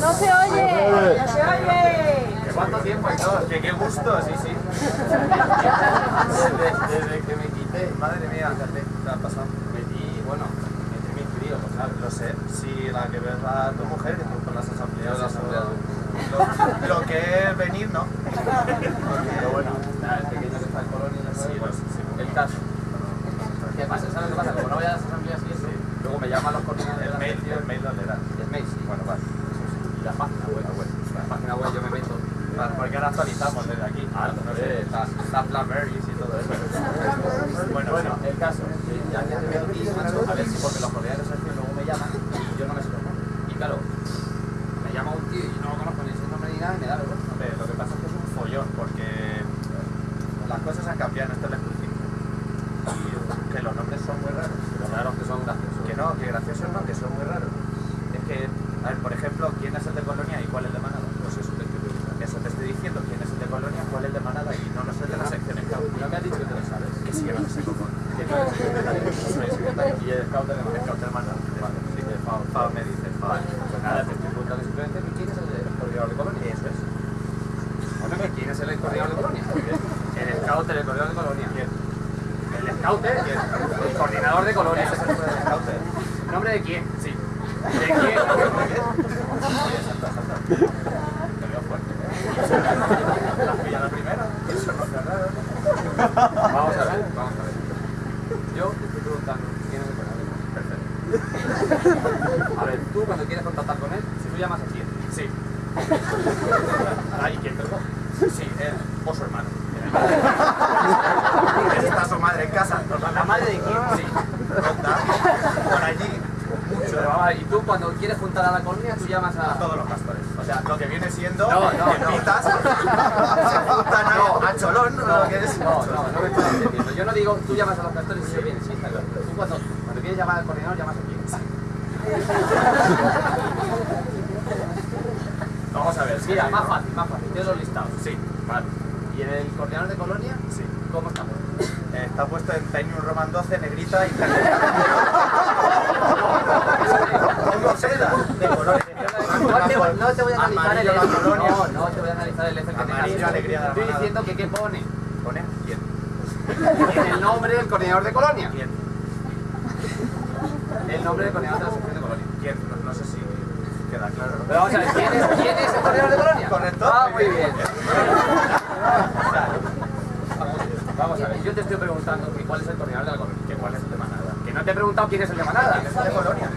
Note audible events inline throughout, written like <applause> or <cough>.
No se oye. No se oye. ¿Cuánto tiempo y todo? Que qué gusto, sí, sí. <laughs> Desde, desde que me quité, madre mía, ¿qué ha pasado? Metí, bueno, metí mis críos, lo sabes, lo sé. Sí, la que ves a tu mujer, que tú con las asambleas, Las asambleas. Lo, lo que es venir, ¿no? Pero bueno, nada, el pequeño que está en Colonia, Sí, el caso. ¿Qué pasa? ¿Sabes lo que pasa? Como no voy a las asambleas y eso, luego me llaman los coordinadores El la mail, el mail dónde era. El mail, sí. Bueno, vale. Y la página web. La página web yo me meto. Vale, porque ahora actualizamos desde aquí. Ah, está, está Blackberries y todo eso. Bueno, Bueno, el caso, que ya que te veo aquí, macho, a ver si porque los coordinadores de sección luego me llaman y yo no los nombres. Y claro, me llama un tío y no lo conozco ni ese nombre ni nada y me da vergüenza. Hombre, lo que pasa es que es un follón, porque las cosas han cambiado en este electrocinco. Y que los nombres son muy raros. Pero claro, que son graciosos. Que no, que graciosos no, Vamos a ver, vamos a ver. Yo te estoy preguntando quién es el coordinador de Colonia. A ver, tú cuando quieres contactar con él, si tú llamas a quién. Sí. Ahí, ¿quién lo? Sí, él o su hermano. ¿Está su madre en casa? ¿La madre de quién? Sí. Ronda. Por allí. Mucho. Y tú cuando quieres juntar a la colonia, tú llamas A a... todos los pastores. O sea, lo que viene siendo No, no, no. pitas, se juntan a, a Cholón, No, lo que es. no, no, no me estás entendiendo. Yo no digo tú llamas a los pastores y yo vienes, sí, tú cuando, cuando quieres llamar al coordinador, llamas a <laughs> Vamos a ver, sí, Mira, más fácil, más fácil. Tienes los listados. Sí, vale. ¿Y en el coordinador de colonia? Sí. ¿Cómo estamos? Eh, Está puesto en Tiny Roman 12, negrita y Pongo <laughs> seda de colores. No te, voy- no te voy a analizar el colonia. No, no te voy a analizar el Excel que tengas. Amarillo, alegría de la Estoy manada. diciendo que qué pone ¿Pone? ¿Quién? <laughs> en el nombre del coordinador de colonia. ¿Quién? El nombre del coordinador de la sección de colonia. ¿Quién? No, no sé si queda claro. Pero vamos a ver, ¿quién es, quién es el coordinador de colonia? Correcto. Ah, muy bien. Vamos a ver, yo te estoy preguntando que cuál es el coordinador de la colonia. ¿Que ¿Cuál es el de Manada? Que no te he preguntado quién es el de Manada. ¿Quién es el de Colonia?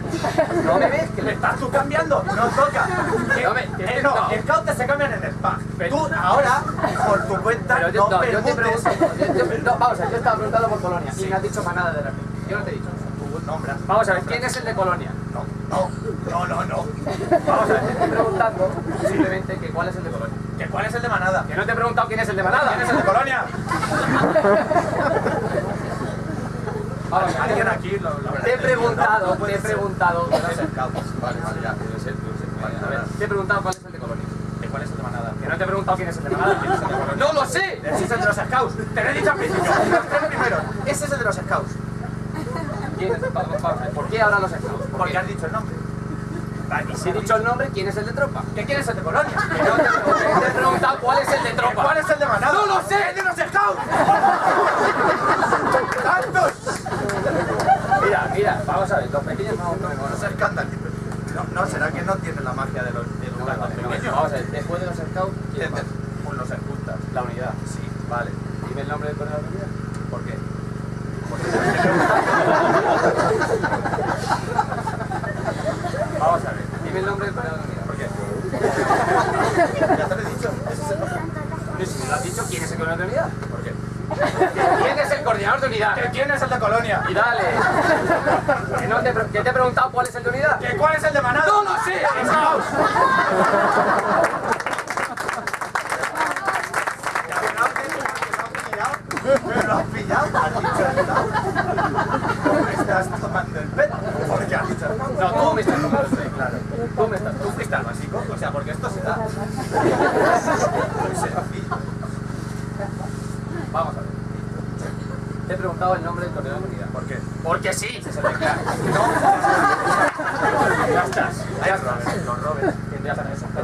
¿No me ves? Que ¿Le estás tú cambiando? ¡No toca! <laughs> No me- Eh, no, scouts se cambian en el pack. Pero- Tú ahora, por tu cuenta, Pero yo, no no, yo te pregunto. yo- yo- no, vamos a ver, yo estaba preguntando por Colonia y Sí. me has dicho Manada de repente. Yo no te he dicho. Tu nombre. Vamos a ver, ¿quién es el de Colonia? No, no, no, no, no. Vamos a ver, te estoy preguntando simplemente que cuál es el de Colonia. ¿Que ¿Cuál es el de Manada? Que no te he preguntado quién es el de Manada. ¿Quién es el de Colonia? Vamos. Alguien aquí lo, Te he preguntado, te he preguntado. Vale, vale, ya, puede ser, puede ser. Vale, A ver, te he preguntado cuál es el de Colonia. ¿De cuál es el de Manada? Que no te he preguntado quién es el de Manada. ¿Quién es el de Colonia? ¡No lo sé! Ese es el de los scouts. Te lo he dicho al principio. Los tres primeros. Ese es el de los scouts. ¿Quién es vamos, vamos a ¿Por qué ahora los scouts? ¿Por Porque qué? has dicho el nombre. Vale, y Si he dicho el nombre, ¿quién es el de tropa? ¿Que quién es el de Colonia? <laughs> Que no te, te he preguntado cuál es el de tropa. ¿Cuál es el de Manada? ¡No lo sé! ¡El de los scouts! ¡Tantos! <laughs> Mira, mira, vamos a ver, los pequeños no, no, no, No se escandalices. No, no, será que no tiene la magia de los de no, los no, no, pequeños. Vamos a ver, después de los scouts, ¿quién más? Pues los escultas. La unidad. Sí. Vale. Dime el nombre del coordinador de unidad. ¿Por qué? Vamos a ver. Dime el nombre del unidad. ¿Por qué? Ya te lo he dicho. Es si me lo has dicho, ¿quién es el coordinador de unidad? ¿Por qué? ¿Quién es el coordinador de unidad? ¿Que quién es el de Colonia? Y dale. Que, te, que te he preguntado cuál es el de unidad. ¿Que cuál es el de Manada? ¡No lo sé! Que me lo has pillado. Me lo has pillado. Has dicho el no. Estás tomando el pelo. Porque no. No, tú me estás tomando el pelo. Claro. Tú me estás Tú básico. O sea, porque esto se da. Vamos a ver. Te he preguntado el nombre del coordinador de unidad. ¿Por qué? Porque sí. Claro. Ya estás.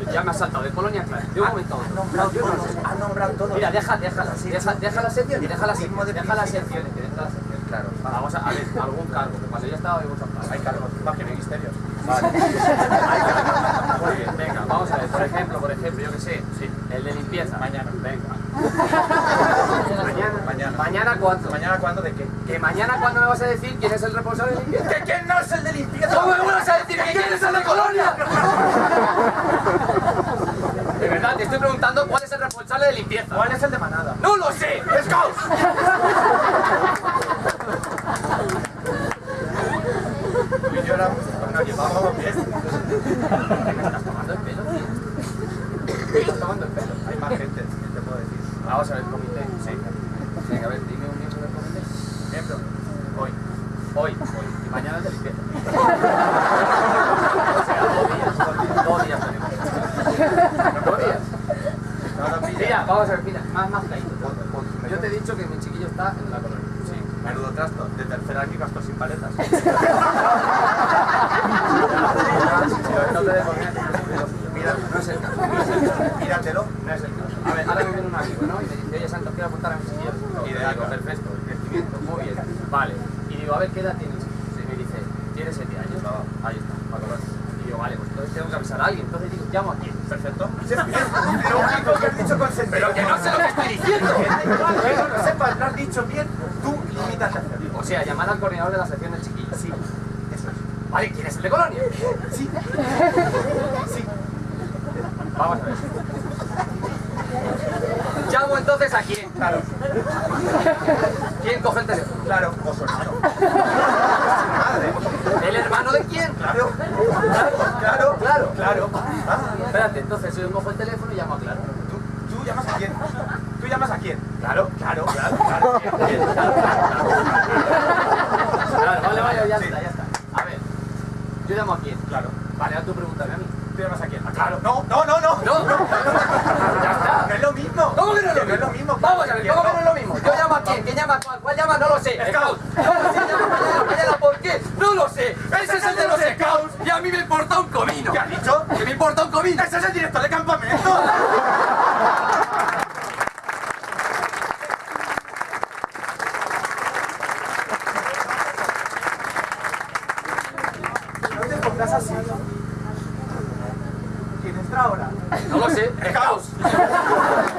Que Ya, me has saltado de Colonia, claro. De un momento no. Mira, deja, deja, deja, deja deja la sección, Claro. Vamos a, a ver, algún cargo, que cuando yo estaba hay cargos. Hay cargos, más que ministerios. Vale. <laughs> Muy bien, venga, vamos a ver. Por ejemplo, por ejemplo, yo que sé, sí, el de limpieza. Mañana, venga. Mañana. Mañana. ¿Mañana cuánto? ¿Mañana cuándo? ¿De qué? ¿Que mañana cuándo me vas a decir quién es el responsable de limpieza? ¿Que quién no es el de limpieza? ¿Cómo me vas a decir que quién es el de Colonia? De verdad, te estoy preguntando cuál es el responsable de limpieza. ¿Cuál es el de Manada? ¡No lo sé! Tú y yo éramos, nos llevábamos bien. ¿Me estás tomando el pelo, tío? Me estás tomando el pelo. Hay más gente, ¿qué te puedo decir? Vamos a ver el comité. Sí. Venga, a ver, dime un miembro del comité. Miembro. Hoy. Hoy. Hoy. Y mañana es de limpieza. o sea, dos días. Dos días tenemos. Dos días. No lo. Mira, vamos a ver, mira, más, más clarito. Yo te he dicho que mi chiquillo está en la colonia. Sí, menudo trasto. De tercera aquí gasto sin paletas. <laughs> Dejo bien. Mira, No es el caso. Míratelo. No es el caso. A ver, ahora me viene un amigo, ¿no? Y me dice, oye Santos, quiero apuntar a mi chiquillo. Y le digo, perfecto, crecimiento, muy bien. Vale. Y digo, a ver, ¿qué edad tienes? Y me dice, tiene 7 años. Ahí está, va a colonia. Y digo, vale, pues entonces tengo que avisar a alguien. Entonces digo, llamo a quién. Perfecto. <laughs> Lo único que has dicho con sentido. Pero que no sé lo que estoy diciendo. Que da igual, que no lo sepas, lo has dicho bien. Tú limítate a hacerlo. O sea, llamar al coordinador de la sección del chiquillo. Sí, Vale, ¿quién es el de colonia? Sí. Sí. Vamos a ver. Llamo entonces a quién. Claro, ¿Quién coge el teléfono? claro. Hermano. Madre. ¿El hermano de quién? Claro. Claro. Claro. Claro. Ah, Espérate, entonces yo cojo el teléfono y llamo a Claro. ¿Tú, ¿Tú llamas a quién? ¿Tú llamas a quién? Claro, claro, claro, claro. Claro, claro, claro. Vale, vale, ya Sí. está, ya está. Yo llamo a quién. Claro. Vale, ahora tú pregúntame a mí. ¿Tú llamas a quién? Ah, claro. No, no, no, no. No, <laughs> ya está. No es lo mismo. ¿Cómo que no es lo Que mismo? No es lo mismo. Vamos a ver, ¿cómo que no es lo mismo? Yo llamo a quién, ¿quién llama a cuál? ¿Cuál llama? No lo sé. Scout. No lo sé, llama mañana, mañana, ¿por qué? No lo sé. Ese es el de los scouts y a mí me importa un comino. ¿Qué has dicho? ¿Que me importa un comino? ¡Ese es el director de campamento! <laughs> Pongas así. ¿Quién entra ahora? No lo sé. Scouts. <laughs>